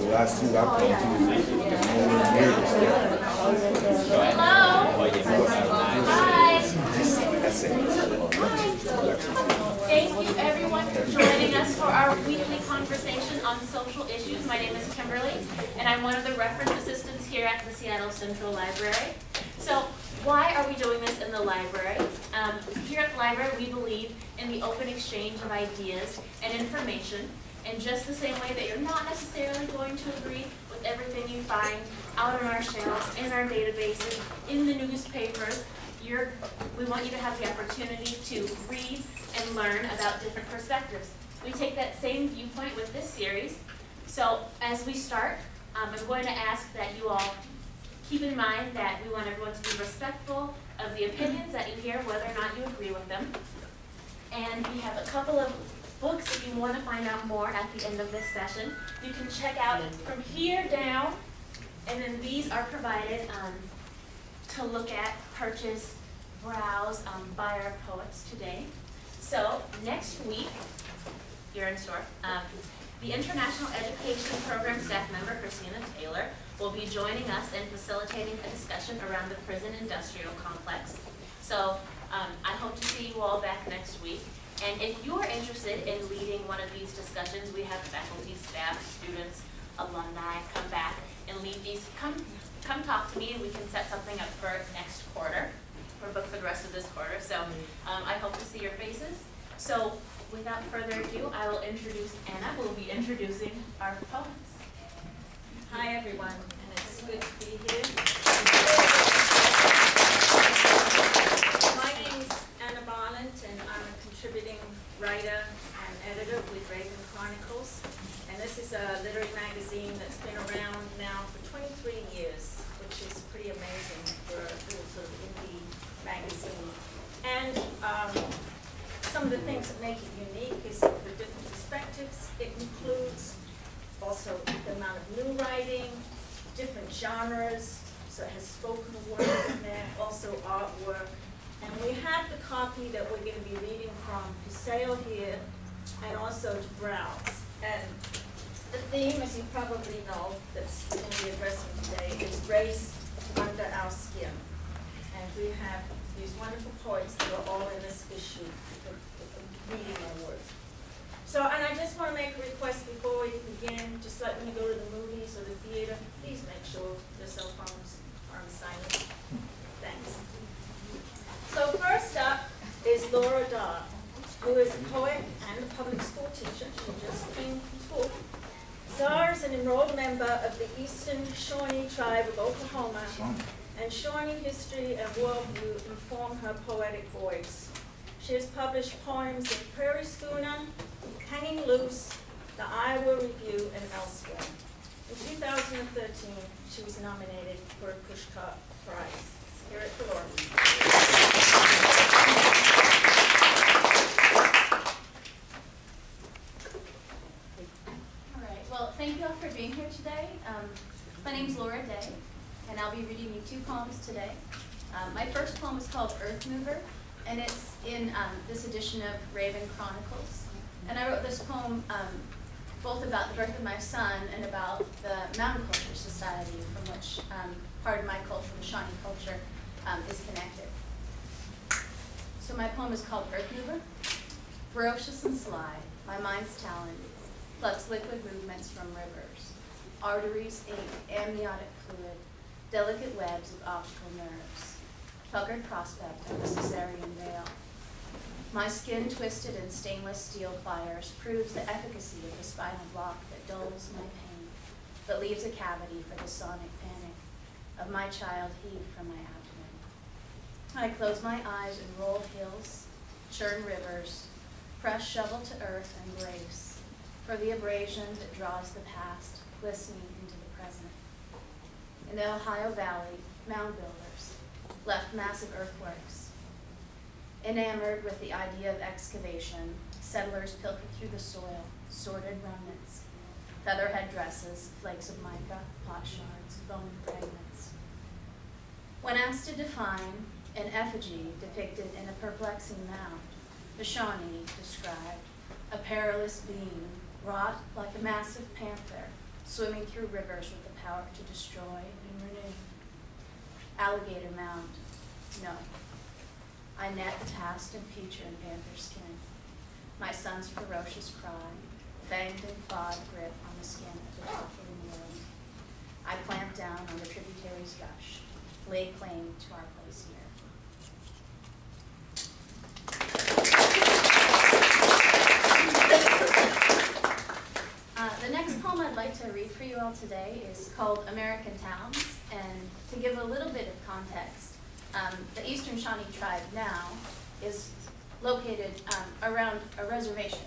The last two I've come to, it. Thank you everyone for joining us for our weekly conversation on social issues. My name is Kimberly, and I'm one of the reference assistants here at the Seattle Central Library. So why are we doing this in the library? Um, here at the library, we believe in the open exchange of ideas and information in just the same way that you're not necessarily going to agree with everything you find out on our shelves, in our databases, in the newspapers. You're, we want you to have the opportunity to read and learn about different perspectives. We take that same viewpoint with this series. So as we start, um, I'm going to ask that you all keep in mind that we want everyone to be respectful of the opinions that you hear, whether or not you agree with them. And we have a couple of books if you want to find out more at the end of this session. You can check out from here down, and then these are provided um, to look at, purchase, browse um, by our poets today. So next week, you're in store. Um, the International Education Program staff member, Christina Taylor, will be joining us in facilitating a discussion around the prison industrial complex. So um, I hope to see you all back next week. And if you're interested in leading one of these discussions, we have faculty, staff, students, alumni come back and lead these. Come, come talk to me and we can set something up for next quarter. We're booked for the rest of this quarter, so um, I hope to see your faces. So without further ado, I will introduce Anna, who will be introducing our poets. Hi, everyone, and it's good to be here. My name's Anna Barland, and I'm contributing writer and editor with Raven Chronicles. And this is a literary magazine that's been around now for 23 years, which is pretty amazing for a little sort of indie magazine. And um, some of the things that make it unique is the different perspectives. It includes also the amount of new writing, different genres, so it has spoken word in there, also artwork. And we have the copy that we're going to be reading from for sale here and also to browse. And the theme, as you probably know, that's going to be addressing today is race under our skin. And we have these wonderful poets that are all in this issue, reading award. So, and I just want to make a request before we begin, just like when you go to the movies or the theater, please make sure your cell phones are on silent. Thanks. So first up is Laura Da', who is a poet and a public school teacher. She just came from school. Da' is an enrolled member of the Eastern Shawnee Tribe of Oklahoma, and Shawnee history and worldview inform her poetic voice. She has published poems in Prairie Schooner, Hanging Loose, the Iowa Review, and elsewhere. In 2013, she was nominated for a Pushcart Prize. Let's hear it. All right, well, thank you all for being here today. Um, my name's Laura Da', and I'll be reading you two poems today. Um, my first poem is called Earth Mover, and it's in um, this edition of Raven Chronicles. And I wrote this poem um, both about the birth of my son and about the Mountain Culture Society, from which part of my culture, the Shawnee culture, um, is connected. So my poem is called Earth Mover. Ferocious and sly, my mind's talent plucks liquid movements from rivers. Arteries ink amniotic fluid, delicate webs of optical nerves. Puckered prospect of the cesarean veil. My skin twisted in stainless steel pliers proves the efficacy of the spinal block that dulls my pain, but leaves a cavity for the sonic of my child heaved from my abdomen. I close my eyes and roll hills, churn rivers, press shovel to earth and brace for the abrasion that draws the past, glistening into the present. In the Ohio Valley, mound builders left massive earthworks. Enamored with the idea of excavation, settlers pilfered through the soil, sorted remnants, featherhead dresses, flakes of mica, pot shards, bone fragments. When asked to define an effigy depicted in a perplexing mound, the Shawnee described a perilous being wrought like a massive panther swimming through rivers with the power to destroy and renew. Alligator mound, no. I net the past and future in panther skin. My son's ferocious cry, fanged and clawed grip on the skin of the toppling world. I clamp down on the tributary's gush, lay claim to our place here. Uh, the next poem I'd like to read for you all today is called American Towns. And to give a little bit of context, um, the Eastern Shawnee tribe now is located um, around a reservation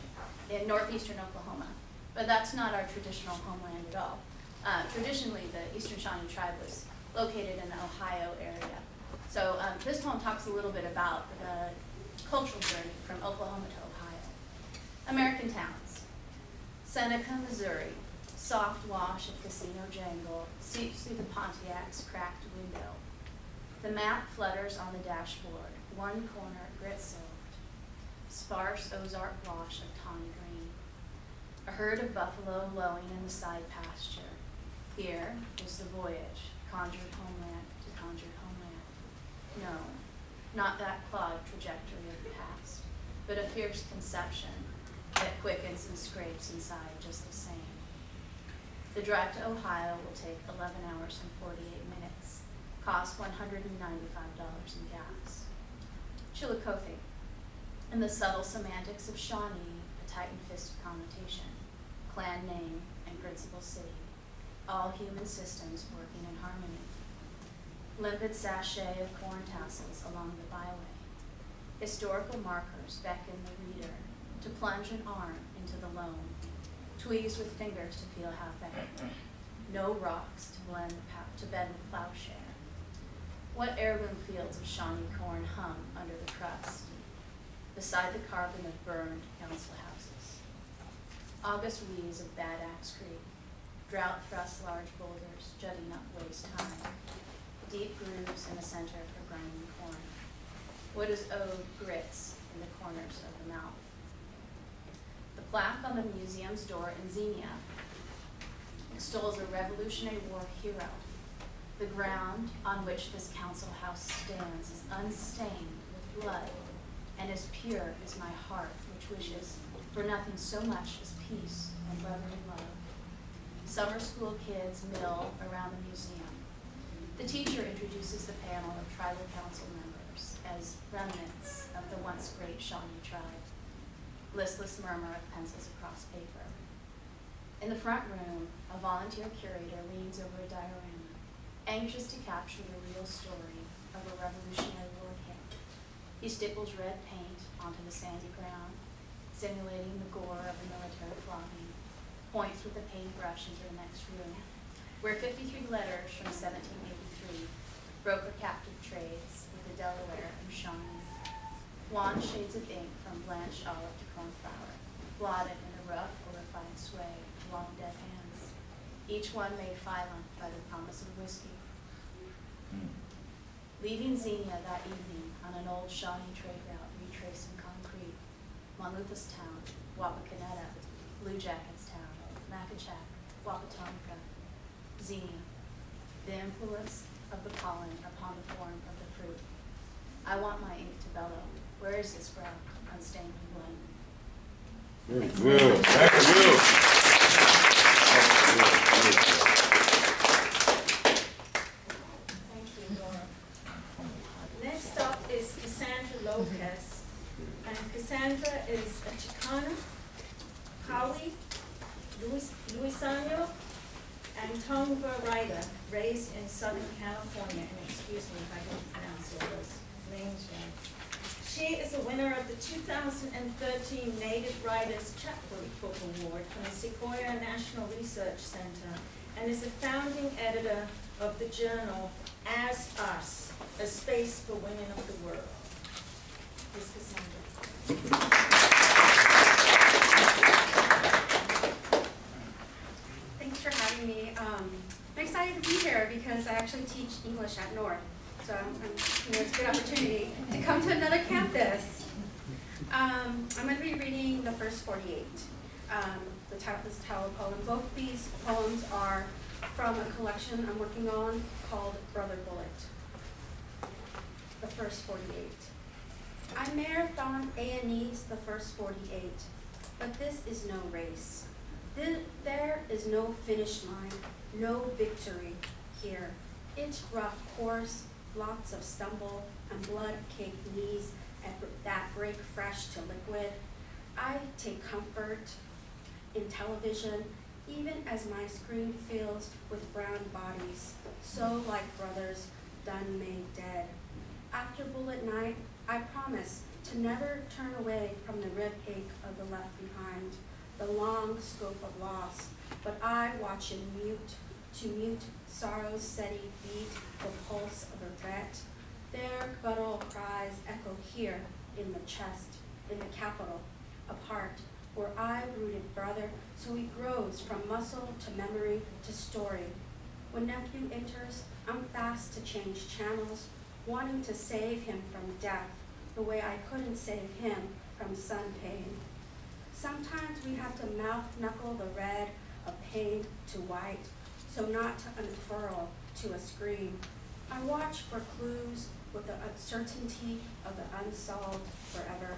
in northeastern Oklahoma. But that's not our traditional homeland at all. Uh, traditionally, the Eastern Shawnee tribe was located in the Ohio area. So um, this poem talks a little bit about the cultural journey from Oklahoma to Ohio. American towns. Seneca, Missouri. Soft wash of casino jangle seeps through the Pontiac's cracked window. The map flutters on the dashboard, one corner grit soaked. Sparse Ozark wash of tawny green. A herd of buffalo lowing in the side pasture. Here is the voyage, conjured homeland to conjured homeland. No, not that clawed trajectory of the past, but a fierce conception that quickens and scrapes inside just the same. The drive to Ohio will take 11 hours and 48 minutes, cost $195 in gas. Chillicothe, in the subtle semantics of Shawnee, a tighten-fisted connotation, clan name, and principal city, all human systems working in harmony. Limpid sachet of corn tassels along the byway. Historical markers beckon the reader to plunge an arm into the loam, tweeze with fingers to feel half back. No rocks to blend to bend the plowshare. What heirloom fields of Shawnee corn hum under the crust, beside the carbon of burned council houses. August wheeze of Bad Axe Creek, drought thrust large boulders jutting up waist high, deep grooves in the center for grinding corn. What is owed grits in the corners of the mouth. The plaque on the museum's door in Xenia extols a Revolutionary War hero. The ground on which this council house stands is unstained with blood, and as pure as my heart, which wishes for nothing so much as peace and brotherly. Summer school kids mill around the museum. The teacher introduces the panel of tribal council members as remnants of the once great Shawnee tribe. Listless murmur of pencils across paper. In the front room, a volunteer curator leans over a diorama, anxious to capture the real story of a Revolutionary War camp. He stipples red paint onto the sandy ground, simulating the gore of a military flogging, points with a paintbrush into the next room, where 53 letters from 1783 broke the captive trades with the Delaware and Shawnee. Wan shades of ink from blanched olive to cornflower, blotted in a rough or refined sway long dead hands, each one made violent by the promise of whiskey. Leaving Xenia that evening on an old Shawnee trade route retracing concrete, Moluntha's Town, Wapakoneta, Blue Jackets Town, Macachac, Wapatomica, Xenia, the influence of the pollen upon the form of the fruit. I want my ink to bellow. Where is this brow, unstained with blood? Very good. Thank you, Laura. Next up is Cassandra Lopez. And Cassandra is a Chicana, Howie, Luis, Luiseño, and Tongva writer, raised in Southern California, and excuse me if I didn't pronounce all those names right. She is a winner of the 2013 Native Writers Chapbook Award from the Sequoyah National Research Center and is a founding editor of the journal As Us, a space for women of the world. Ms. Cassandra. Thanks for having me. Um, I'm excited to be here because I actually teach English at North. So it's a good opportunity to come to another campus. Um, I'm going to be reading the first 48. Um, the tower, this tower poem. Both these poems are from a collection I'm working on called Brother Bullet. The first forty-eight. I marathon A and E's the first forty-eight, but this is no race. Th- There is no finish line, no victory here. It's rough course, lots of stumble and blood-caked knees that break fresh to liquid. I take comfort in television, even as my screen fills with brown bodies, so like brothers done made dead. After bullet night, I promise to never turn away from the rib ache of the left behind, the long scope of loss, but I watch in mute, to mute sorrow's steady beat, the pulse of regret. Their guttural cries echo here in the chest, in the capital, apart, where I rooted brother, so he grows from muscle to memory to story. When nephew enters, I'm fast to change channels, wanting to save him from death, the way I couldn't save him from sun pain. Sometimes we have to mouth knuckle the red of pain to white, so not to unfurl to a scream. I watch for clues with the uncertainty of the unsolved forever.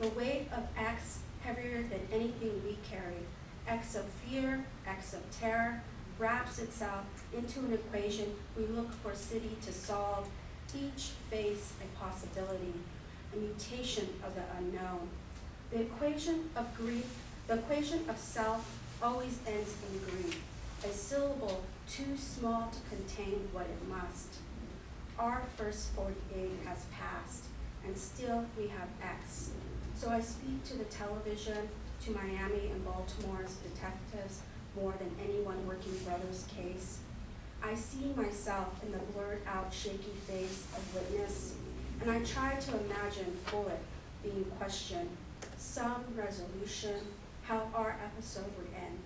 The weight of X heavier than anything we carry. X of fear, X of terror, wraps itself into an equation we look for city to solve. Each face a possibility, a mutation of the unknown. The equation of grief, the equation of self always ends in grief, a syllable too small to contain what it must. Our first forty-eight has passed, and still we have X. So I speak to the television, to Miami and Baltimore's detectives more than anyone working Brothers' case. I see myself in the blurred out shaky face of witness, and I try to imagine Bullet being questioned, some resolution, how our episode would end.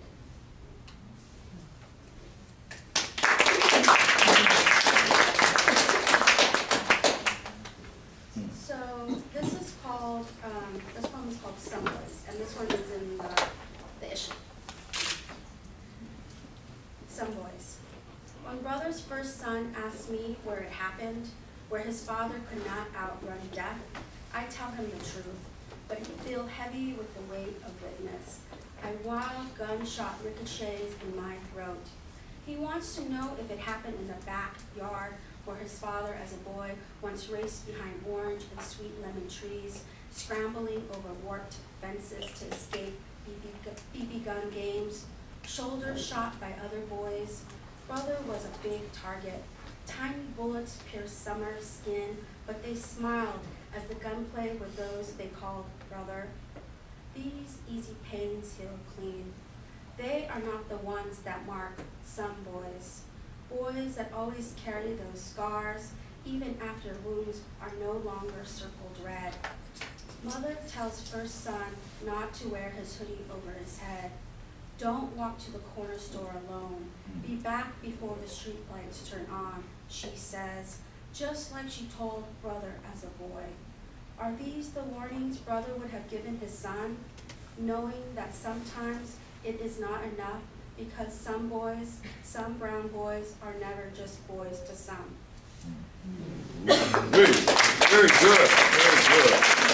So this is called, um, this one is called Someplace, and this one is in the, the issue. Some boys. When brother's first son asks me where it happened, where his father could not outrun death, I tell him the truth, but he feel heavy with the weight of witness. A wild gunshot ricochets in my throat. He wants to know if it happened in the backyard where his father as a boy once raced behind orange and sweet lemon trees, scrambling over warped fences to escape BB, gun games, shoulder shot by other boys. Brother was a big target. Tiny bullets pierced summer skin, but they smiled as the gunplay with those they called brother. These easy pains heal clean. They are not the ones that mark some boys. Boys that always carry those scars, even after wounds are no longer circled red. Mother tells first son not to wear his hoodie over his head. Don't walk to the corner store alone. Hmm. Be back before the street lights turn on, she says, just like she told brother as a boy. Are these the warnings brother would have given his son, knowing that sometimes it is not enough because some boys, some brown boys are never just boys to some? Hmm. Very, very good, very good.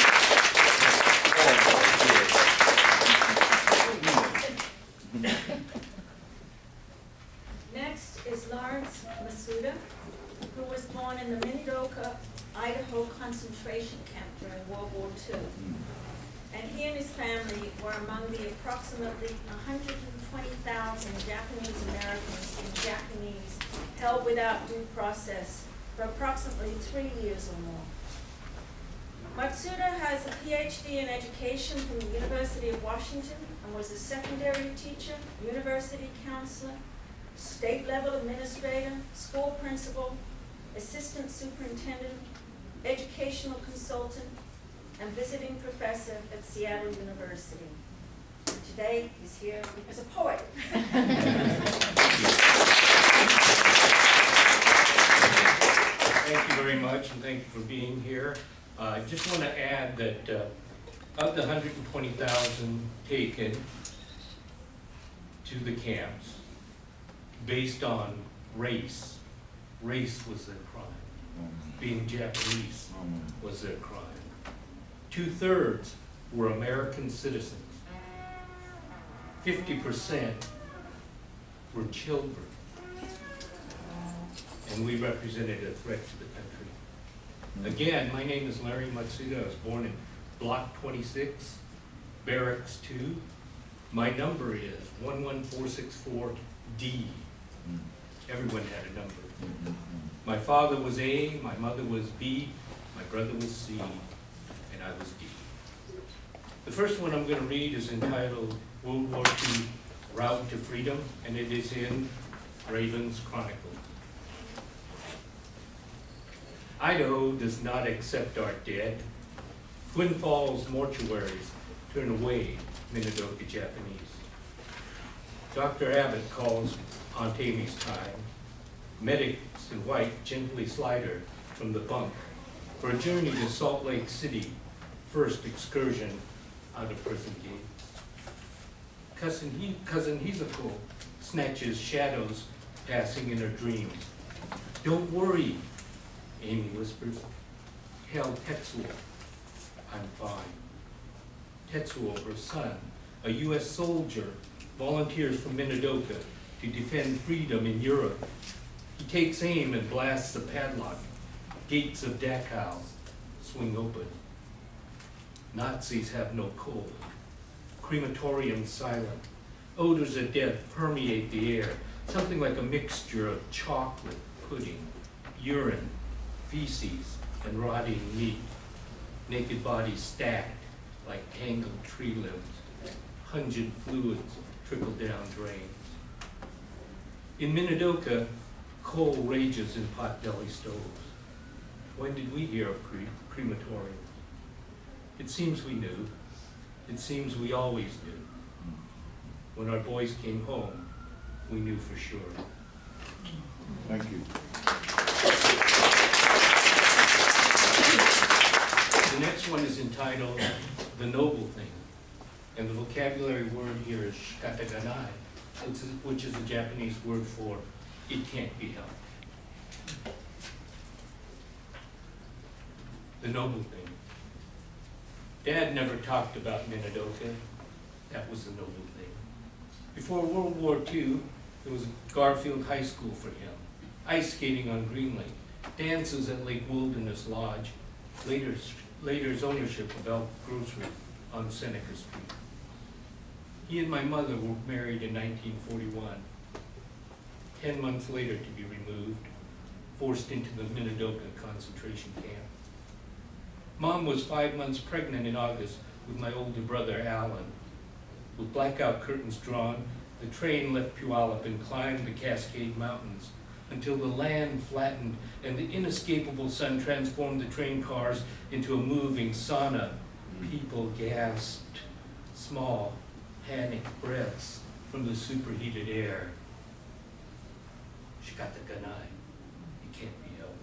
Next is Lawrence Matsuda, who was born in the Minidoka, Idaho concentration camp during World War II. Hmm. And he and his family were among the approximately 120,000 Japanese Americans in Japanese held without due process for approximately three years or more. Matsuda has a PhD in education from the University of Washington and was a secondary teacher, university counselor, state level administrator, school principal, assistant superintendent, educational consultant, and visiting professor at Seattle University. And today, he's here as a poet. Thank you very much, and thank you for being here. Uh, I just want to add that uh, of the 120,000 taken, to the camps based on race. Race was their crime. Being Japanese was their crime. Two-thirds were American citizens. Fifty percent were children. And we represented a threat to the country. Again, my name is Larry Matsuda. I was born in Block 26, Barracks 2. My number is 11464D. Everyone had a number. My father was A, my mother was B, my brother was C, and I was D. The first one I'm going to read is entitled World War II Route to Freedom, and it is in Raven's Chronicle. Idaho does not accept our dead. Twin Falls mortuaries turn away Minidoka Japanese. Dr. Abbott calls Aunt Amy's time. In white gently slide her from the bunk for a journey to Salt Lake City, first excursion out of prison gate. Cousin, he, cousin Hizuko snatches shadows passing in her dreams. Don't worry, Amy whispers. Tell Tetsuo I'm fine. Tetsuo, her son, a U.S. soldier, volunteers from Minidoka to defend freedom in Europe. He takes aim and blasts the padlock. Gates of Dachau swing open. Nazis have no cold. Crematorium silent. Odors of death permeate the air, something like a mixture of chocolate, pudding, urine, feces, and rotting meat. Naked bodies stacked like tangled tree limbs. Pungent fluids trickle down drains. In Minidoka, coal rages in pot-belly stoves. When did we hear of cre- crematoriums? It seems we knew. It seems we always knew. When our boys came home, we knew for sure. Thank you. The next one is entitled The Noble Thing. And the vocabulary word here is shikataganai, which is, which is a Japanese word for it can't be helped. The noble thing. Dad never talked about Minidoka. That was the noble thing. Before World War II, there was Garfield High School for him. Ice skating on Green Lake, dances at Lake Wilderness Lodge, later, later's ownership of Elk Grocery on Seneca Street. He and my mother were married in 1941. Ten months later to be removed, forced into the Minidoka concentration camp. Mom was five months pregnant in August with my older brother Alan. With blackout curtains drawn, the train left Puyallup and climbed the Cascade Mountains until the land flattened and the inescapable sun transformed the train cars into a moving sauna. People gasped, small, panicked breaths from the superheated air. Shikata Ganai, it can't be helped.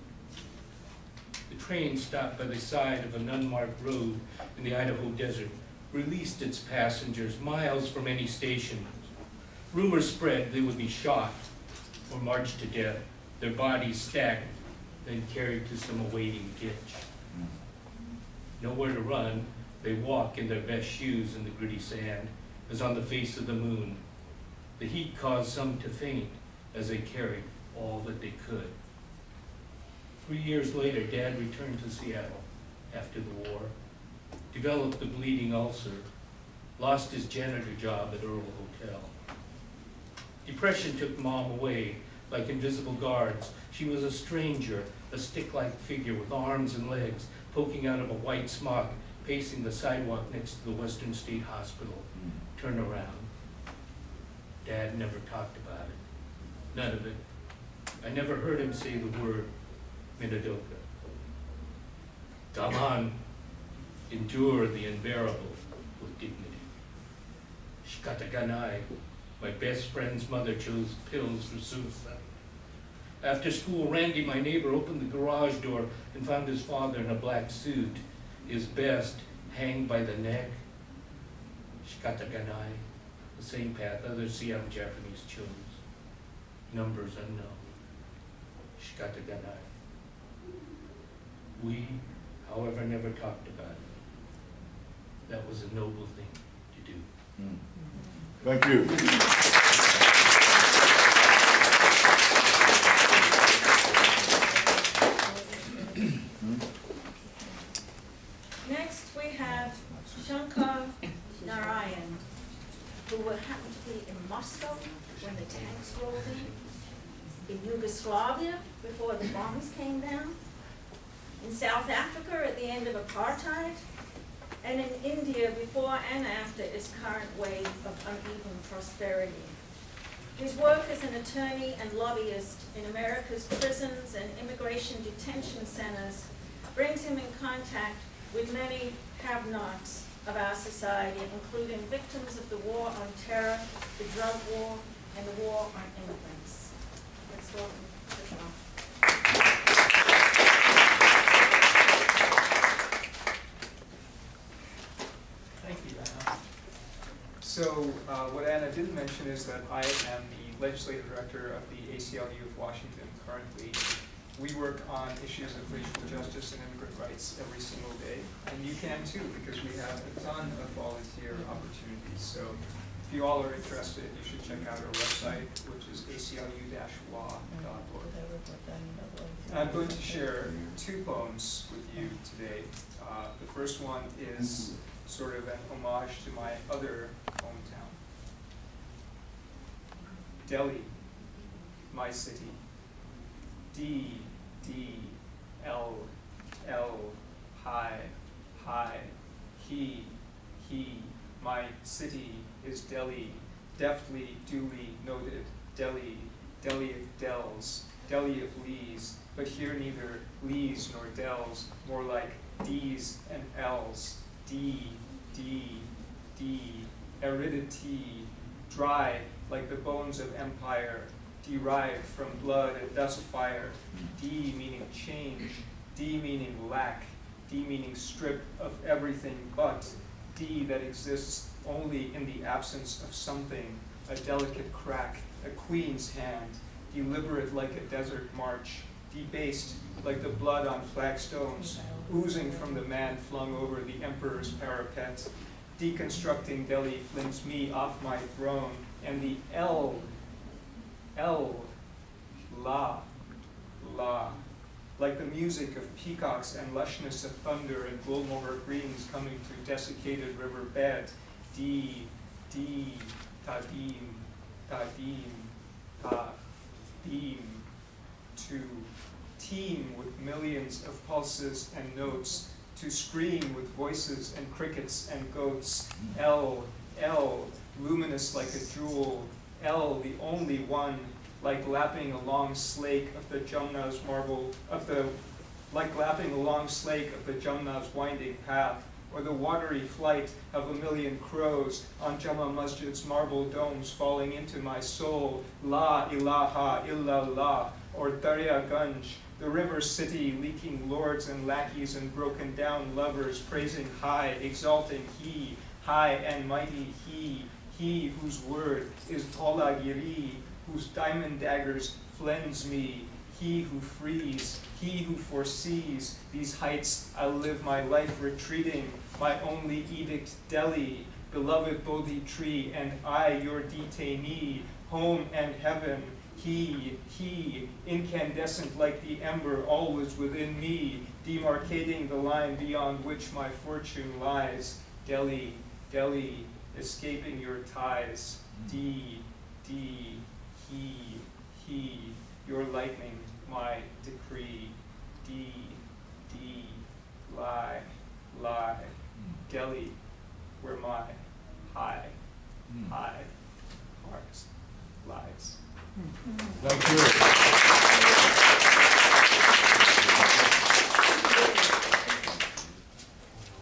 The train stopped by the side of an unmarked road in the Idaho desert, released its passengers miles from any station. Rumors spread they would be shot or marched to death, their bodies stacked, then carried to some awaiting ditch. Nowhere to run, they walk in their best shoes in the gritty sand, as on the face of the moon. The heat caused some to faint as they carried all that they could. Three years later, Dad returned to Seattle after the war, developed a bleeding ulcer, lost his janitor job at Earl Hotel. Depression took Mom away like invisible guards. She was a stranger, a stick-like figure with arms and legs poking out of a white smock, pacing the sidewalk next to the Western State Hospital. Hmm. Turn around. Dad never talked about it. None of it. I never heard him say the word Minidoka. On, endure the unbearable with dignity. Shikataganai, my best friend's mother chose pills for suicide. After school, Randy, my neighbor, opened the garage door and found his father in a black suit, his best hanged by the neck. Shikataganai. the same path other Siam Japanese chose. Numbers unknown. Shikataganai. We, however, never talked about it. That was a noble thing to do. Mm. Thank you. Next, we have Shankar Narayan, who would happen to be in Moscow when the tanks rolled in, in Yugoslavia before the bombs came down, in South Africa at the end of apartheid, and in India before and after its current wave of uneven prosperity. His work as an attorney and lobbyist in America's prisons and immigration detention centers brings him in contact with many have-nots of our society, including victims of the war on terror, the drug war, and the war on immigrants. Vishal. Thank you, Anna. So, uh, what Anna didn't mention is that I am the legislative director of the ACLU of Washington currently. We work on issues of racial justice and immigrant rights every single day, and you can too, because we have a ton of volunteer opportunities. So, if you all are interested, you should check out our website, which is aclu-law.org. I'm going to share two poems with you today. Uh, the first one is sort of an homage to my other hometown. Delhi, my city. D, D, L, L, high, high. He, he, my city is Delhi, deftly, duly noted. Delhi, Delhi of dells, Delhi of lees, but here neither lees nor dells, more like D's and L's. D, D, D, aridity, dry like the bones of empire, derived from blood and dust fire. D meaning change, D meaning lack, D meaning strip of everything but, D that exists only in the absence of something, a delicate crack, a queen's hand, deliberate like a desert march, debased like the blood on flagstones, oozing from the man flung over the emperor's parapet. Deconstructing Delhi flings me off my throne, and the L, L, La, La, like the music of peacocks and lushness of thunder and Gulmohar greens coming through desiccated river bed. D, D, Tadim, Tadim, Tadim, to teem with millions of pulses and notes, to scream with voices and crickets and goats. L, L, luminous like a jewel. L, the only one, like lapping a long slake of the Jumna's marble, of the, like lapping a long slake of the Jumna's winding path, or the watery flight of a million crows on Jama Masjid's marble domes falling into my soul. La ilaha illallah, or Darya Gunj, the river city leaking lords and lackeys and broken down lovers praising high, exalting he, high and mighty he, he whose word is Tolagiri, whose diamond daggers flens me, he who frees, he who foresees these heights I'll live my life retreating, my only edict Delhi, beloved Bodhi tree, and I your detainee, home and heaven, he, he, incandescent like the ember, always within me, demarcating the line beyond which my fortune lies. Delhi, Delhi, escaping your ties. D, D, he, he, your lightning, my decree. D, D, lie, lie. Hmm. Delhi, where my high, hmm. high heart lies. Hmm. Thank you.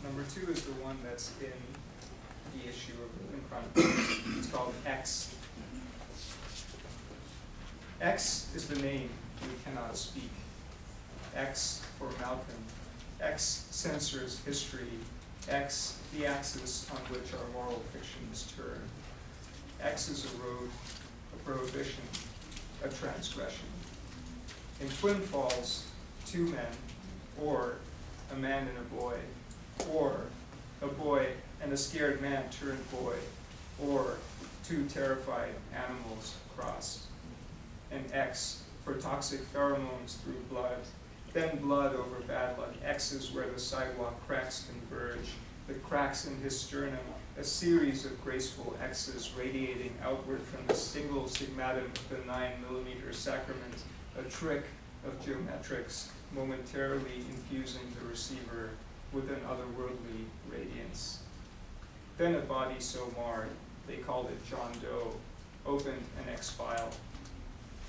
Number two is the one that's in the issue of in Chronicles. It's called X. X is the name we cannot speak. X for Malcolm. X censors history. X the axis on which our moral fictions turn. X is a road, a prohibition, a transgression. In Twin Falls, two men, or a man and a boy, or a boy and a scared man turned boy, or two terrified animals crossed. And X for toxic pheromones through blood, then blood over bad luck, X's where the sidewalk cracks converge, the cracks in his sternum, a series of graceful X's radiating outward from the single sigmatum of the nine millimeter sacrament, a trick of geometrics momentarily infusing the receiver with an otherworldly radiance. Then a body so marred, they called it John Doe, opened an X file.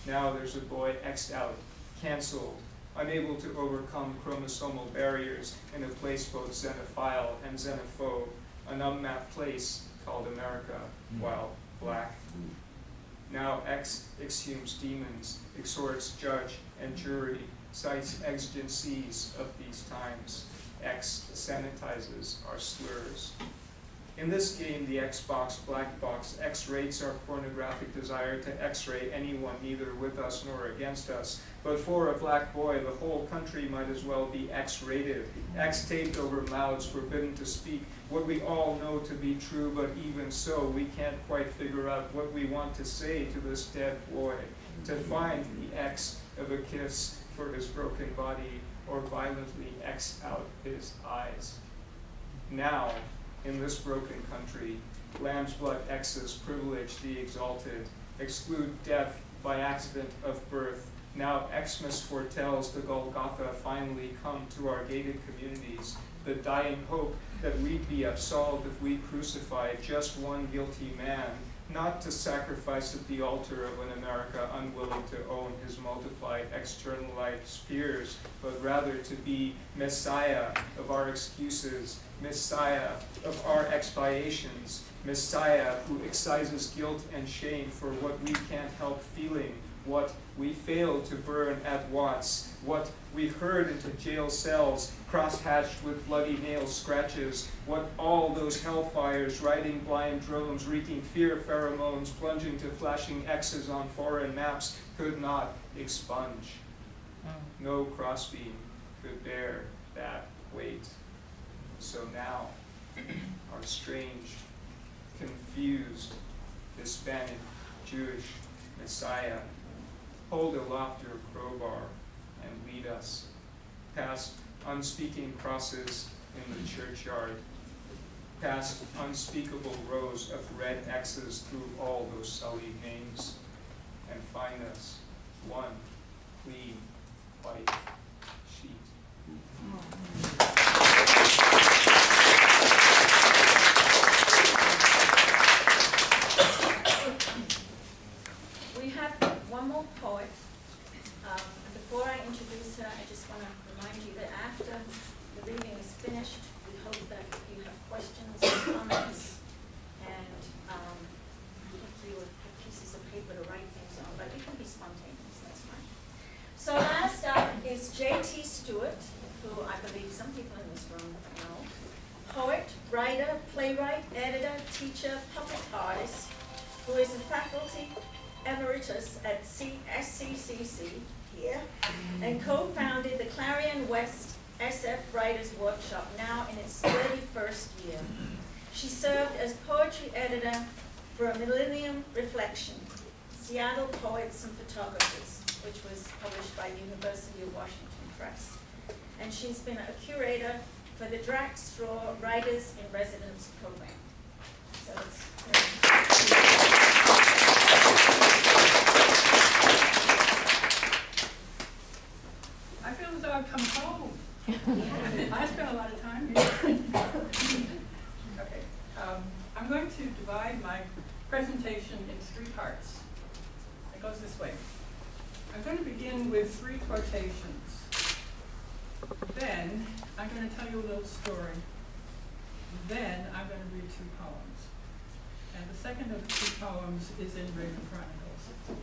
Now there's a boy X'd out, canceled, unable to overcome chromosomal barriers in a place both xenophile and xenophobe, an unmapped place called America, hmm. while black. Hmm. Now X exhumes demons, exhorts judge and jury, cites exigencies of these times. X sanitizes our slurs. In this game, the Xbox black box X-rates our pornographic desire to X-ray anyone neither with us nor against us. But for a black boy, the whole country might as well be X-rated, X-taped over mouths forbidden to speak what we all know to be true, but even so, we can't quite figure out what we want to say to this dead boy. To find the X of a kiss for his broken body, or violently X out his eyes. Now, in this broken country, lamb's blood X's privilege the exalted, exclude death by accident of birth. Now Xmas foretells the Golgotha finally come to our gated communities, the dying hope that we'd be absolved if we crucified just one guilty man, not to sacrifice at the altar of an America unwilling to own his multiplied externalized fears, but rather to be Messiah of our excuses, Messiah of our expiations, Messiah who excises guilt and shame for what we can't help feeling, what we failed to burn at Watts, what we heard into jail cells, cross-hatched with bloody nail scratches, what all those hellfires, riding blind drones, wreaking fear pheromones, plunging to flashing X's on foreign maps could not expunge. Hmm. No crossbeam could bear that weight. So now, our strange, confused, Hispanic, Jewish Messiah, hold aloft your crowbar and lead us past unspeaking crosses in the churchyard, past unspeakable rows of red X's through all those sullied names, and find us one clean white sheet. We have one more poet. Um, Before I introduce her, I just want to remind you that after the reading is finished, we hope that you have questions and comments, and um, hopefully you'll have pieces of paper to write things on, but you can be spontaneous, that's fine. So last up is J.T. Stewart, who I believe some people in this room know. Poet, writer, playwright, editor, teacher, puppet artist, who is a faculty emeritus at C- SCCC here, and co-founded the Clarion West SF Writers Workshop, now in its 31st year. She served as poetry editor for a Millennium Reflection, Seattle Poets and Photographers, which was published by University of Washington Press. And she's been a curator for the Jack Straw Writers in Residence program. So I feel as though I've come home. I spent a lot of time here. Okay, um, I'm going to divide my presentation in three parts. It goes this way. I'm going to begin with three quotations. Then, I'm going to tell you a little story. Then, I'm going to read two poems. And the second of the two poems is in Raven Chronicles.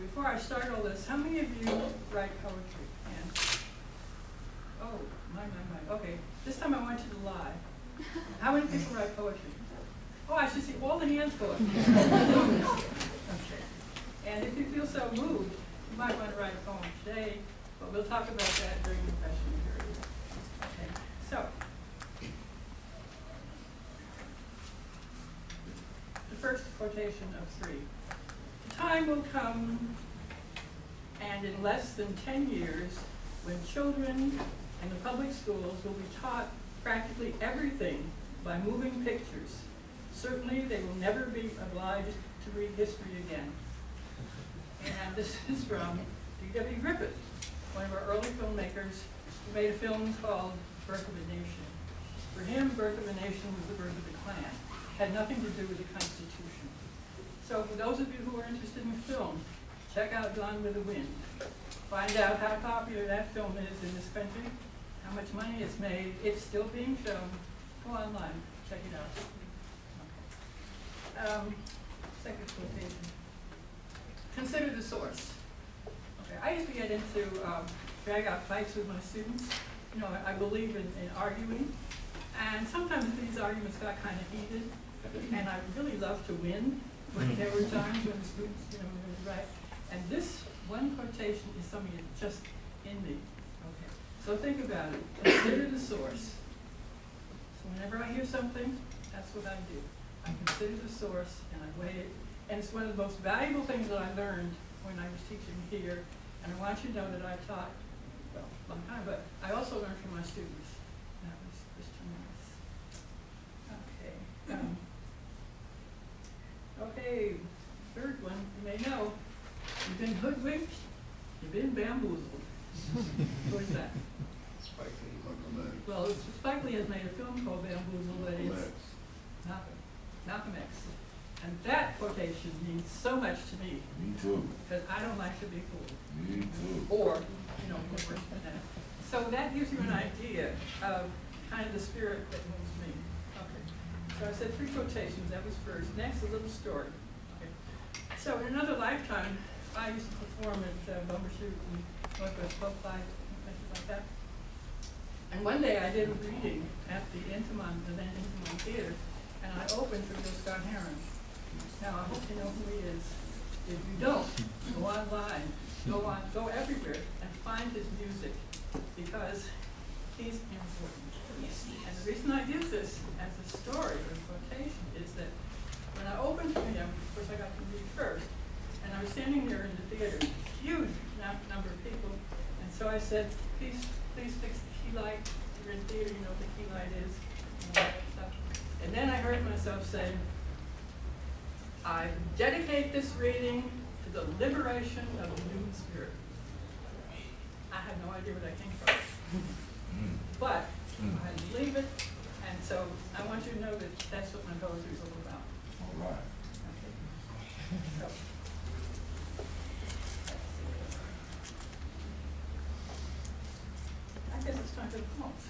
Before I start all this, how many of you write poetry? And, oh, my, my, my, okay, this time I want you to lie. How many people write poetry? Oh, I should see all the hands go up. Okay. And if you feel so moved, you might want to write a poem today, but we'll talk about that during the question period. Okay, so. The first quotation of three. The time will come, and in less than ten years, when children in the public schools will be taught practically everything by moving pictures. Certainly, they will never be obliged to read history again. And this is from D.W. Griffith, one of our early filmmakers, who made a film called Birth of a Nation. For him, Birth of a Nation was the birth of the Klan, had nothing to do with the Constitution. So for those of you who are interested in film, check out Gone with the Wind. Find out how popular that film is in this country, how much money it's made. It's still being shown. Go online, check it out. Um, second quotation. Consider the source. I used to get into um, drag out fights with my students. You know, I, I believe in, in arguing, and sometimes these arguments got kind of heated, and I really loved to win. But there were times when the students, you know, were right. And this one quotation is something that's just in me. Okay, so think about it. Consider the source. So whenever I hear something, that's what I do. I consider the source and I weigh it. And it's one of the most valuable things that I learned when I was teaching here. And I want you to know that I taught, well, a long time, but I also learned from my students. That was Christian Morris. Okay. um, Okay, third one, you may know, you've been hoodwinked, you've been bamboozled. What is that? Spike Lee. Well, Spike Lee has made a film called Bamboozled it's X. Malcolm, Malcolm X. And that quotation means so much to me, Me too, because I don't like to be fooled. Me too. Or, you know, more worse than that. So that gives you an idea of kind of the spirit that moves me. Okay. So I said three quotations, that was first. Next, a little story. Okay. So in another lifetime, I used to perform at uh, Bumbershoot and Northwest Folklife, places like that. And one day I did a reading at the Intiman, the then Intiman Theater, and I opened for Bill Scott Heron. Now, I hope you know who he is. If you don't, go online, go on, go everywhere and find his music because he's important. And the reason I use this as a story or quotation is that when I opened for him, of course I got to read first, and I was standing there in the theater, huge number of people, and so I said, please, please fix the key light. You're in theater, you know what the key light is, and. And then I heard myself say, I dedicate this reading to the liberation of the human spirit. I had no idea where that came from. Mm. But I believe it, and so I want you to know that that's what my poetry is all about. All right. Okay. So. I guess it's time for the poems.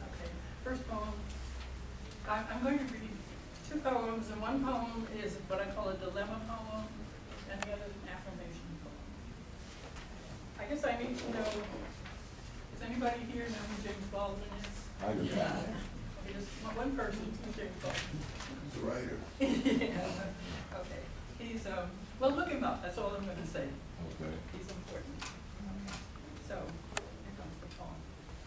Okay, first poem. I'm, I'm going to read two poems, and one poem is what I call a poem, and the other is an affirmation poem. I guess I need to know, does anybody here know who James Baldwin is? I do not. Okay, just one- one person, who's James Baldwin? He's a writer. Yeah, okay, he's, um, well, look him up, that's all I'm gonna say, Okay. he's important. So, here comes the poem.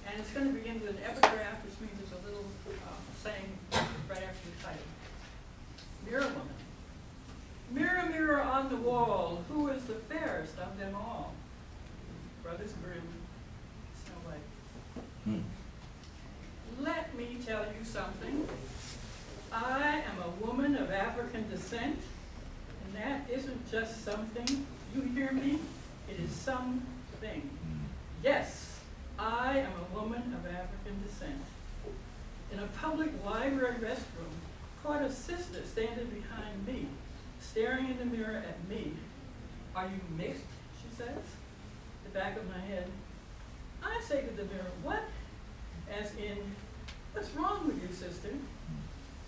And it's gonna begin with an epigraph, which means it's a little, um, saying right after the title. Mirror woman. Mirror, mirror on the wall, who is the fairest of them all? Brothers Grimm, Snow White. Hmm. Let me tell you something. I am a woman of African descent, and that isn't just something. You hear me? It is something. Hmm. Yes, I am a woman of African descent. In a public library restroom, caught a sister standing behind me, staring in the mirror at me. Are you mixed? She says. The back of my head. I say to the mirror, what? As in, what's wrong with you, sister?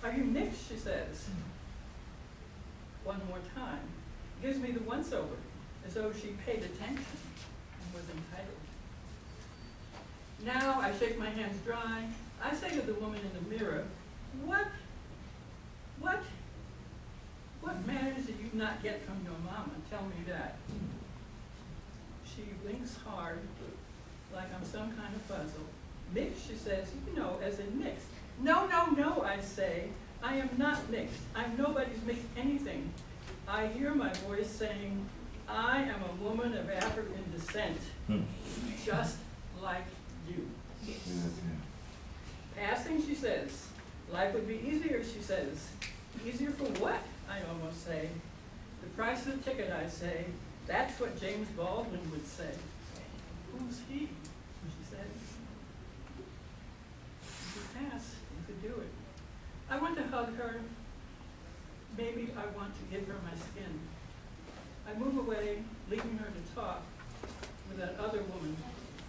Are you mixed? She says. One more time. Gives me the once over, as though she paid attention and was entitled. Now I shake my hands dry. I say to the woman in the mirror, what, what, what manners did you not get from your mama? Tell me that. She blinks hard, like I'm some kind of puzzle. Mixed, she says, you know, as in mixed. No, no, no, I say, I am not mixed. I'm nobody's mixed anything. I hear my voice saying, I am a woman of African descent, hmm. just like you. Passing, she says. Life would be easier, she says. Easier for what? I almost say. The price of the ticket, I say. That's what James Baldwin would say. Who's he? She said. You could pass, you could do it. I want to hug her. Maybe I want to give her my skin. I move away, leaving her to talk with that other woman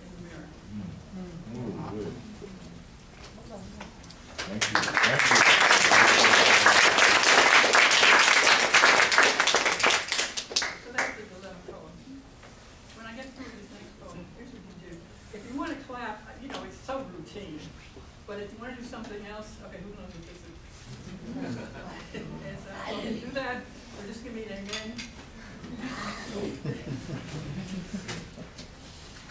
in the mirror. Oh, good. Thank you, thank you. So that's the dilemma poem. When I get through this next poem, here's what you do. If you want to clap, you know, it's so routine, but if you want to do something else, okay, who knows what this is? And so, if you do that, or just give me an amen.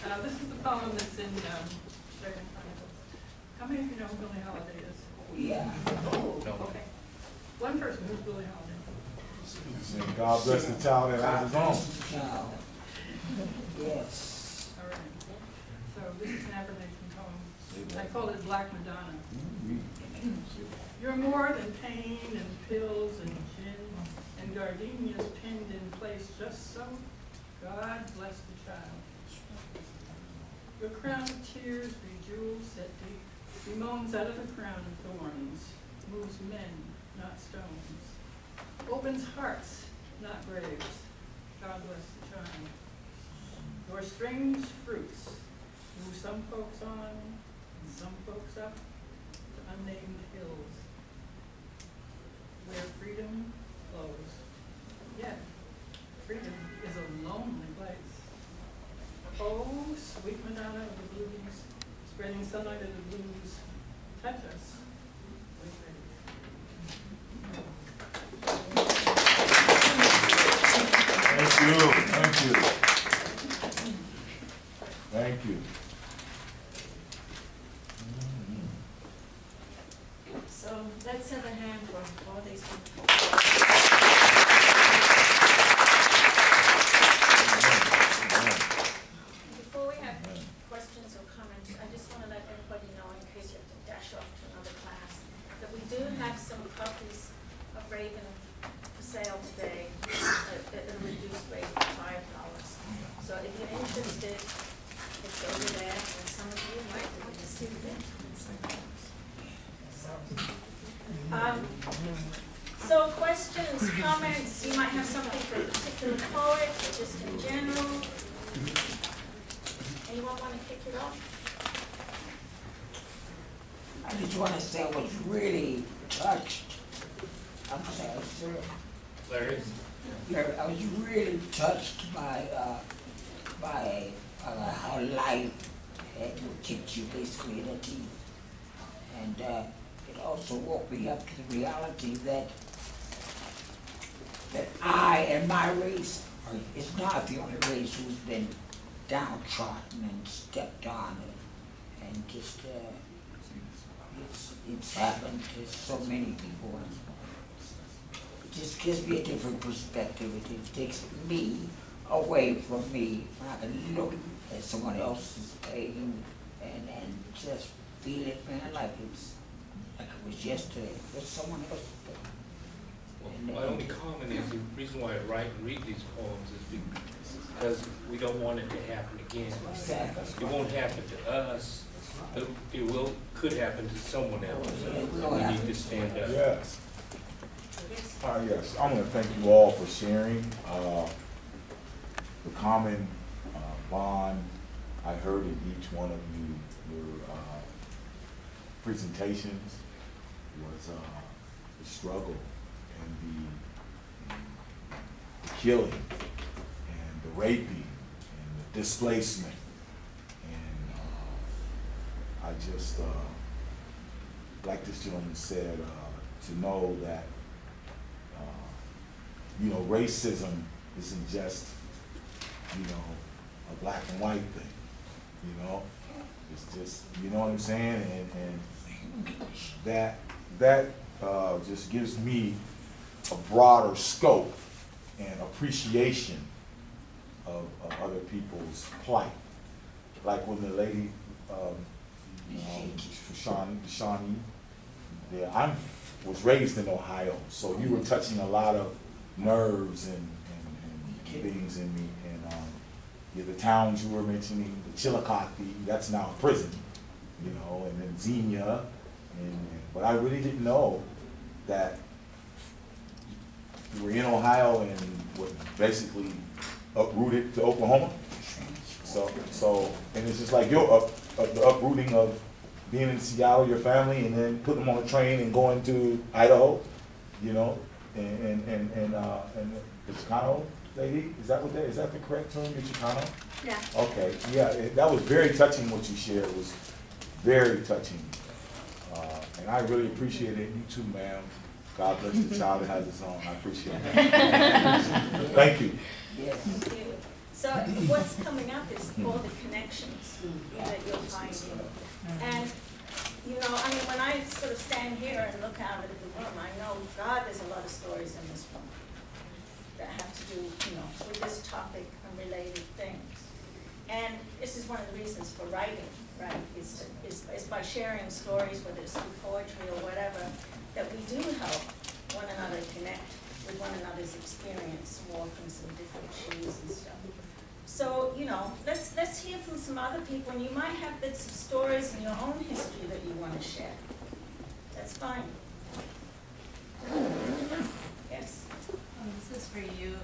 Uh, this is the poem that's in, um, Dragon Chronicles. How many of you know who Billie Holiday is? Yeah. Oh, No. okay. One person, who's Billie Holiday? And God bless the child that has his own. Child. Yes. All right. So this is an affirmation poem. I call it Black Madonna. You're more than pain and pills and gin and gardenias pinned in place just so. God bless the child. Your crown of tears bejewels set deep, bemoans out of the crown of thorns, moves men, not stones, opens hearts, not graves. God bless the child. Your strange fruits move some folks on and some folks up to unnamed hills where freedom flows. Yet, freedom is a lonely place. Oh, sweet Madonna of the blues, spreading sunlight of the blues, touch us with Thank you, thank you. Thank you. So let's have a hand for all these wonderful. Before we have questions or comments, I just want to let everybody know, in case you have to dash off to another class, that we do have some copies of Raven for sale today at at a reduced rate of five dollars. So if you're interested, it's over there, and some of you might have received it. and some don't. So, um, So questions, comments, you might have something for a particular poet, or just in general. Anyone want to kick it off? I just want to say I was really touched. I'm sorry, sir. Larry? Larry, I was really touched by, uh, by, uh, how life had kicked you basically in the teeth. And, uh, it also woke me up to the reality that, that I and my race are, is not the only race who's been downtrodden and stepped on and, and just, uh, it's, it's happened to so many people and it just gives me a different perspective. It, takes me away from me. I can look at someone else's pain and, and just feel it, man, like it's, like it was yesterday, it was someone else's pain. Well, My only uh, comment is, the reason why I write and read these poems is because we don't want it to happen again. Exactly. It won't happen to us, but it will, could happen to someone else. It We need to stand up. Yes. Uh, yes, I want to thank you all for sharing, uh, the common, uh, bond I heard in each one of you, your, uh, presentations was, uh, the struggle and the, the killing and the raping and the displacement. I just, uh, like this gentleman said, uh, to know that, uh, you know, racism isn't just, you know, a black and white thing, you know? It's just, you know what I'm saying? And, and that, that, uh, just gives me a broader scope and appreciation of, of other people's plight. Like when the lady, um, um, Shawnee, Shawnee, yeah, I'm, was raised in Ohio, so you were touching a lot of nerves and, and, and things in me. And, um, yeah, the towns you were mentioning, the Chillicothe, that's now a prison, you know, and then Xenia, and, but I really didn't know that you were in Ohio and were basically uprooted to Oklahoma. So, so, and it's just like your up, up, the uprooting of being in Seattle, your family, and then putting them on a train and going to Idaho, you know, and, and, and, and, uh, and the Chicano lady, is that what that, is that the correct term, the Chicano? Yeah. Okay, yeah, it- that was very touching what you shared, it was very touching. Uh, and I really appreciate it, you too, ma'am. God bless the child that has its own, I appreciate it. Thank you. Yes. Thank you. So what's coming up is all the connections that you're finding. And, you know, I mean, when I sort of stand here and look out at the room, I know, God, there's a lot of stories in this room that have to do, you know, with this topic and related things. And this is one of the reasons for writing, right, is, is, is by sharing stories, whether it's through poetry or whatever, that we do help one another connect with one another's experience, walking some different shoes and stuff. So, you know, let's, let's hear from some other people, and you might have bits of stories in your own history that you wanna share. That's fine. Yes, Um, This is for you.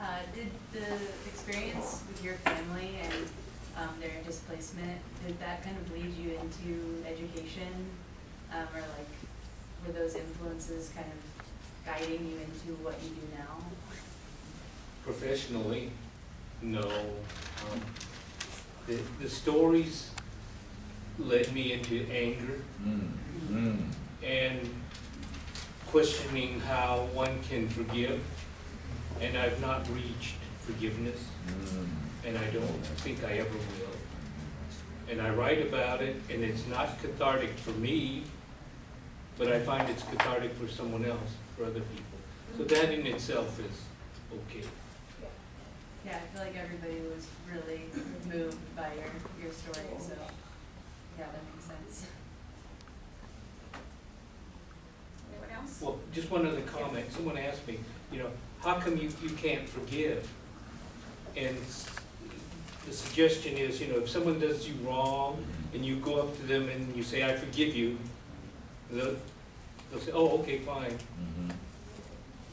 Uh, Did the experience with your family and um, their displacement, did that kind of lead you into education? Um, Or like, were those influences kind of guiding you into what you do now? Professionally, no. Um, The, the stories led me into anger Mm, mm. and questioning how one can forgive. And I've not reached forgiveness, Mm. and I don't think I ever will. And I write about it, and it's not cathartic for me, but I find it's cathartic for someone else, for other people. So that in itself is okay. Yeah, I feel like everybody was really moved by your, your story, so, yeah, that makes sense. anyone else? Well, just one other comment, someone asked me, you know, how come you, you can't forgive? And the suggestion is, you know, if someone does you wrong and you go up to them and you say, I forgive you, they'll, they'll say, oh, okay, fine. Mhm,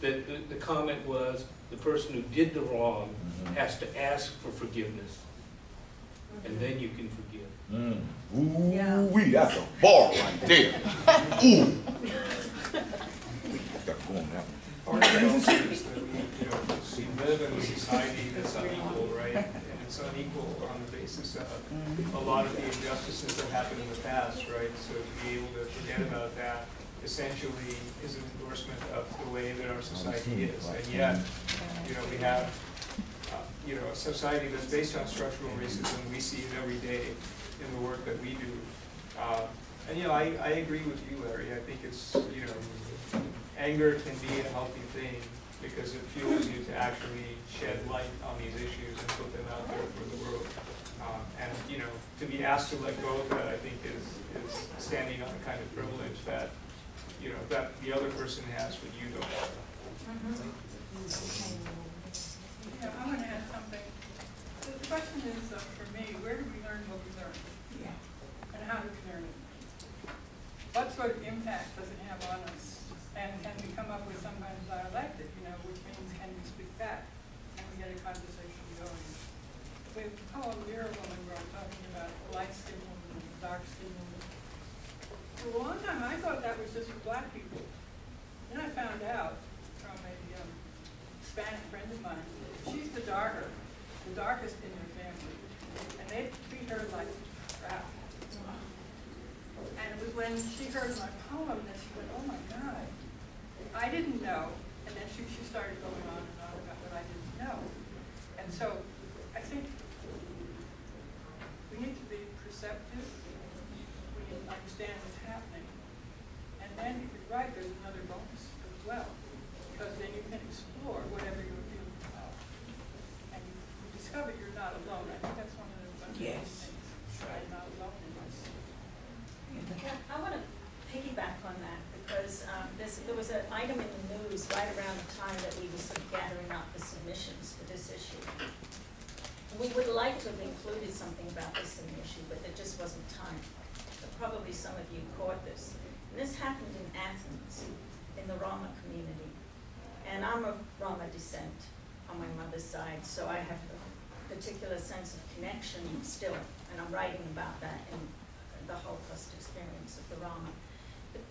The, the, the comment was, the person who did the wrong mhm. has to ask for forgiveness, and then you can forgive. Mm. Yeah. Ooh-wee, that's a bar right there. Ooh. Got to go on that one. Part of it also is that we, you know, we live in a society that's unequal, right? And it's unequal on the basis of a lot of the injustices that happened in the past, right? So to be able to forget about that essentially is an endorsement of the way that our society is. And yet, you know, we have, uh, you know, a society that's based on structural racism. We see it every day in the work that we do. Uh, And, you know, I, I agree with you, Larry. I think it's, you know, anger can be a healthy thing because it fuels you to actually shed light on these issues and put them out there for the world. Um, And, you know, to be asked to let go of that, I think is, is standing on a kind of privilege that, you know, that the other person has, but you don't have. Yeah, I want to add something. The the question is, uh, for me, where do we learn what we learn? Yeah. And how do we learn it? What sort of impact does it have on us? And can we come up with some kind of dialectic, you know, which means can we speak back? Can we get a conversation going? With the poem Mirror Woman, where I'm talking about light skinned woman and dark skinned woman. For a long time, I thought that was just for black people. Then I found out from a um, Hispanic friend of mine, she's the darker, the darkest in her family, and they treat her like crap. And it was when she heard my poem that she went, oh my God. I didn't know, and then she, she started going on and on about what I didn't know. And so I think we need to be perceptive, we need to understand what's happening. And then if you're right, there's another bonus as well, because then you can explore whatever you're feeling about. And you you discover you're not alone. I think that's one of the, one of the key Yes. things. You're not alone in this. Yeah, I want to piggyback on that because um, there's, there was an item right around the time that we were gathering up the submissions for this issue. We would like to have included something about this in the issue, but there just wasn't time. But Probably some of you caught this. And this happened in Athens, in the Roma community. And I'm of Roma descent on my mother's side, so I have a particular sense of connection still. And I'm writing about that in the Holocaust experience of the Roma.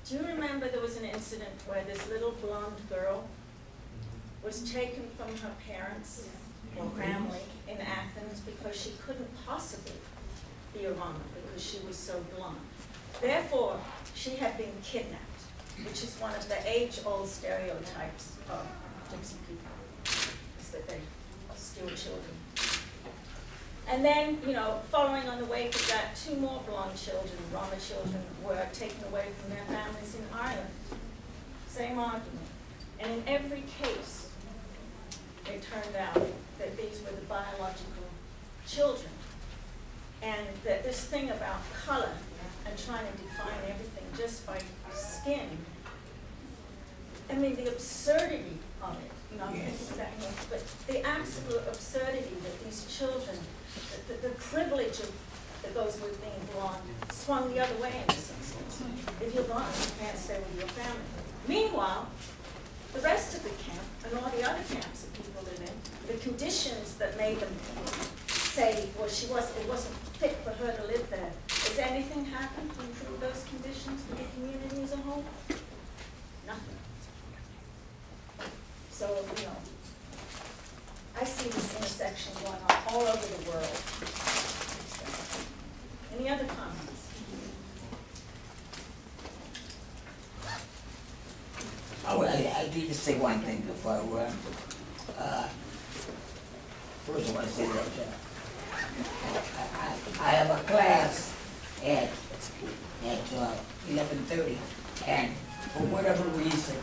Do you remember there was an incident where this little blonde girl was taken from her parents or family in Athens because she couldn't possibly be a Roma because she was so blonde. Therefore, she had been kidnapped, which is one of the age-old stereotypes of gypsy people, is that they steal children. And then, you know, following on the wake of that, two more blonde children, Roma children, were taken away from their families in Ireland. Same argument. And in every case, it turned out that these were the biological children. And that this thing about color and trying to define everything just by skin, I mean, the absurdity of it, you know, I'm thinking back, you know, but the absolute absurdity that these children, the, the, privilege of, that goes with being blonde, swung the other way in some sense. If you're blonde, you can't stay with your family. Meanwhile, the rest of the camp and all the other camps that people live in, the conditions that made them say, well, she was, it wasn't fit for her to live there. Has anything happened to improve those conditions for the community as a whole? Nothing. So, you know, I see this intersection going on all over the world. Any other comments? Oh, I, I need to say one thing before I run. Uh, First, I want to say that, uh, I, I, I have a class at, at, uh, eleven thirty, and for whatever reason,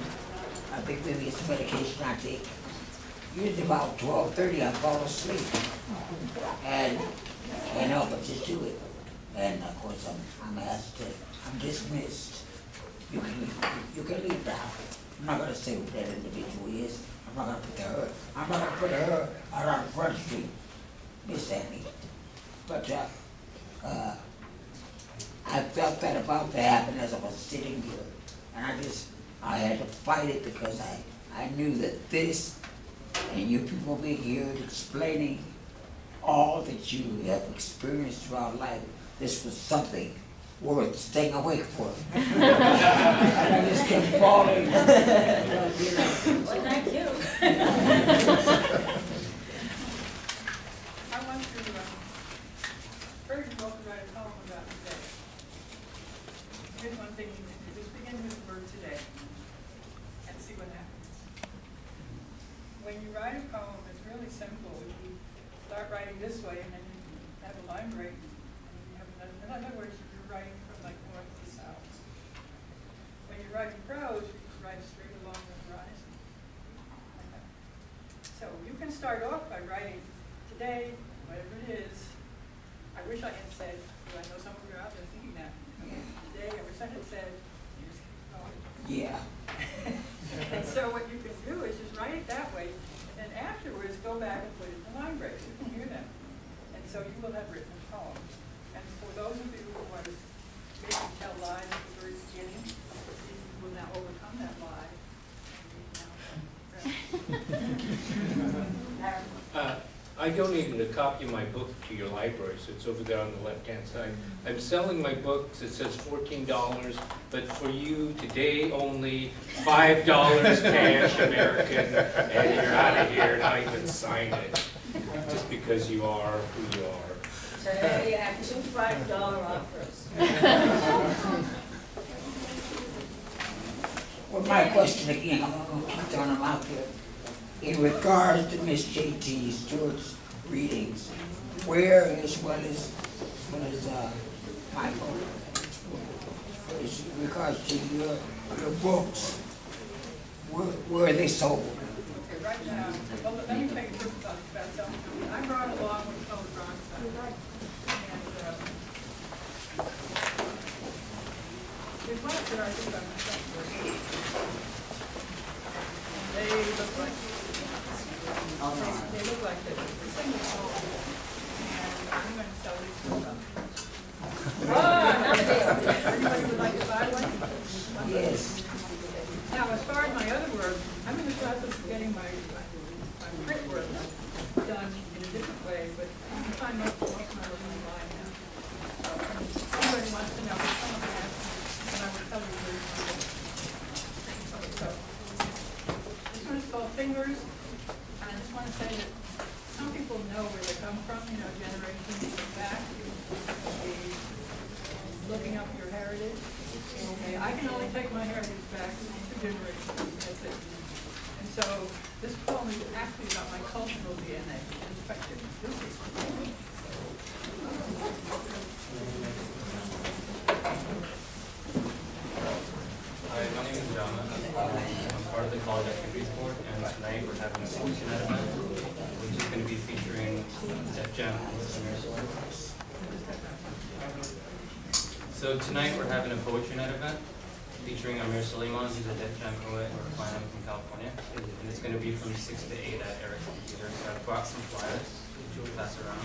I think maybe it's a medication I take, usually about twelve thirty, I fall asleep. And, and I'll just do it. And of course, I'm, I'm asked to, I'm dismissed. You can, you can leave now. I'm not gonna say who that individual is. I'm not gonna put her, I'm not gonna put her out on Front Street, Miss Annie. But, uh, uh, I felt that about to happen as I was sitting here. And I just, I had to fight it because I, I knew that this, and you people being here explaining all that you have experienced throughout life, this was something worth staying awake for. And I just kept falling. You know. Well, thank you. I want to, um, urge you all to write a poem about today. Here's one thing you can do, just begin with the word today and see what happens. When you write a poem, it's really simple. You start writing this way and then you have a line break. and you have another- In other words, you're writing from like north to south. When you're writing prose, you can write straight along the horizon. like that. So you can start off by writing today, whatever it is. I wish I had said, because I know some of you are out there thinking that. Today, I wish I had said, you just keep going. Yeah, And so what you can do is just write it that way, and then afterwards, go back and put it in the line breaks, you can hear them. And so you will have written a poem. And for those of you who want to maybe tell lies at the very beginning, you will now overcome that lie. and read now. Uh, I donated a copy of my book to your library, so it's over there on the left-hand side. I'm selling my books, it says fourteen dollars, but for you, today only, five dollars cash American, and you're out of here, and I can sign it, just because you are who you are. Today, you have two five dollar offers. Well, my question again, I'm gonna keep throwing them out there. In regards to Miss J.T. Stewart's readings, where well as, as well as, uh, Michael, as regards to your, your books, where, where are they sold? Okay, right now, well, let me take a about something. I brought along what's called uh, there's one that I think I'm They look like, they look like this. Yes. Now, as far as my other work, I'm in the process of getting my, print work done in a different way, but of my now. Wants to know I have, and I will tell you. So, this one is called Fingers, and I just want to say that people know where they come from, you know, generations back. Looking up your heritage. Okay, I can only take my heritage back two generations, that's it. And so this poem is actually about my cultural DNA. In fact, it's- Hi, my name is Jama. I'm part of the College Activities Board, and tonight we're having a poetry night event, which is going to be featuring Def Jam and Samir Sword. So tonight we're having a poetry night event featuring Amir Sulaiman, who's a Def poet or from California, and it's going to be from six to eight at Eric's Computer. So I've brought some flyers, which we'll pass around.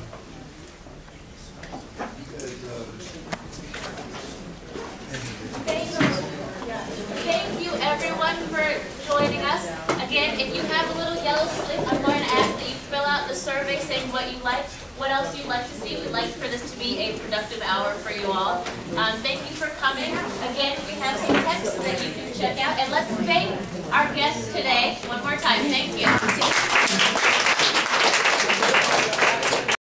Thank you, everyone, for joining us. Again, if you have a little yellow slip, I'm going to ask that you fill out the survey saying what you like, what else you'd like to see. We'd like for this to be a productive hour for you all. Um, thank you for coming. Again, we have some text that you can check out. And let's thank our guests today, one more time.